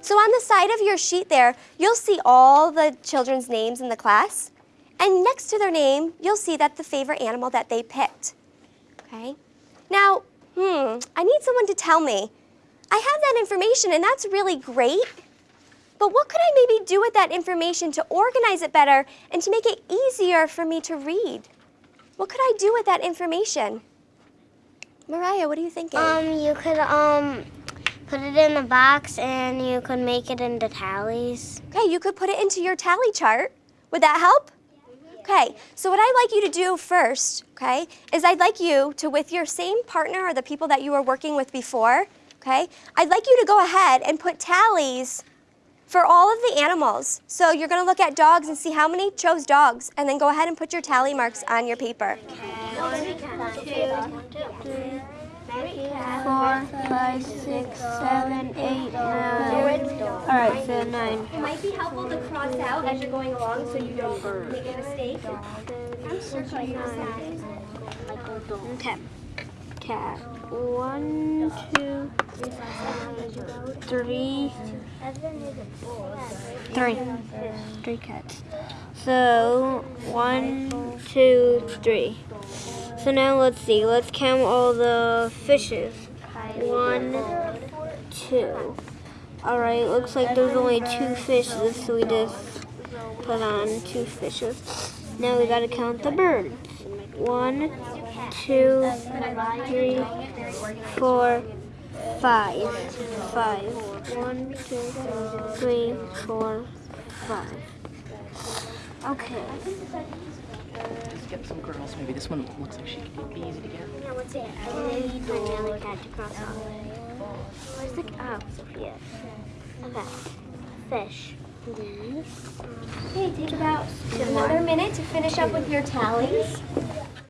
So on the side of your sheet there, you'll see all the children's names in the class. And next to their name, you'll see that the favorite animal that they picked. Okay? Now, hmm, I need someone to tell me. I have that information and that's really great. But what could I maybe do with that information to organize it better and to make it easier for me to read? What could I do with that information? Mariah, what are you thinking? Um, you could um put it in a box and you could make it into tallies. Okay, you could put it into your tally chart. Would that help? Okay, so what I'd like you to do first, okay, is I'd like you to, with your same partner or the people that you were working with before, okay, I'd like you to go ahead and put tallies for all of the animals. So you're gonna look at dogs and see how many chose dogs, and then go ahead and put your tally marks on your paper. Four, five, six, seven, eight, nine. All right, so nine. It might be helpful to cross out as you're going along so you don't make a mistake. Okay. Cat. One, two, three, three. Three cats. So, one, two, three. So now let's see. Let's count all the fishes. One, two. Alright, looks like there's only two fishes, so we just put on two fishes. Now we gotta count the birds. One, two, three, four, five. Five. One, two, three, four, five. Okay. Let's get some girls. Maybe this one looks like she could be easy to get. Yeah, what's it? I need my cat to cross off. Where's the oh, Sophia? Okay. Fish. These. Okay, take about another minute to finish up with your tallies.